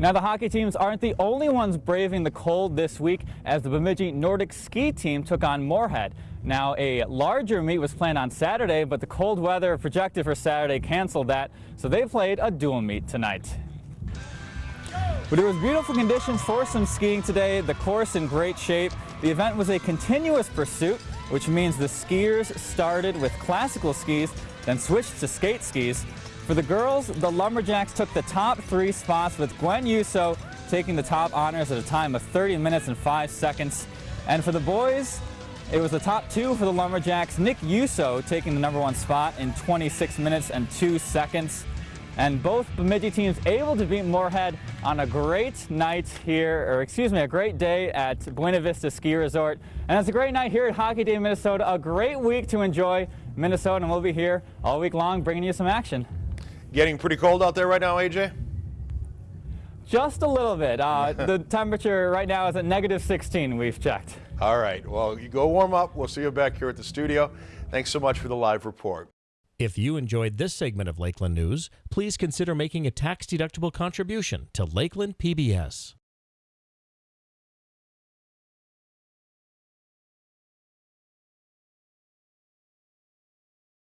Now the hockey teams aren't the only ones braving the cold this week as the Bemidji Nordic ski team took on Moorhead. Now a larger meet was planned on Saturday, but the cold weather projected for Saturday canceled that, so they played a dual meet tonight. But it was beautiful conditions for some skiing today, the course in great shape. The event was a continuous pursuit, which means the skiers started with classical skis, then switched to skate skis. For the girls, the Lumberjacks took the top three spots with Gwen Yuso taking the top honors at a time of 30 minutes and 5 seconds. And for the boys, it was the top two for the Lumberjacks, Nick Yuso taking the number one spot in 26 minutes and 2 seconds. And both Bemidji teams able to beat Moorhead on a great night here, or excuse me, a great day at Buena Vista Ski Resort. And it's a great night here at Hockey Day Minnesota, a great week to enjoy Minnesota, and we'll be here all week long bringing you some action. Getting pretty cold out there right now, AJ? Just a little bit. Uh, the temperature right now is at negative 16, we've checked. All right. Well, you go warm up. We'll see you back here at the studio. Thanks so much for the live report. If you enjoyed this segment of Lakeland News, please consider making a tax-deductible contribution to Lakeland PBS.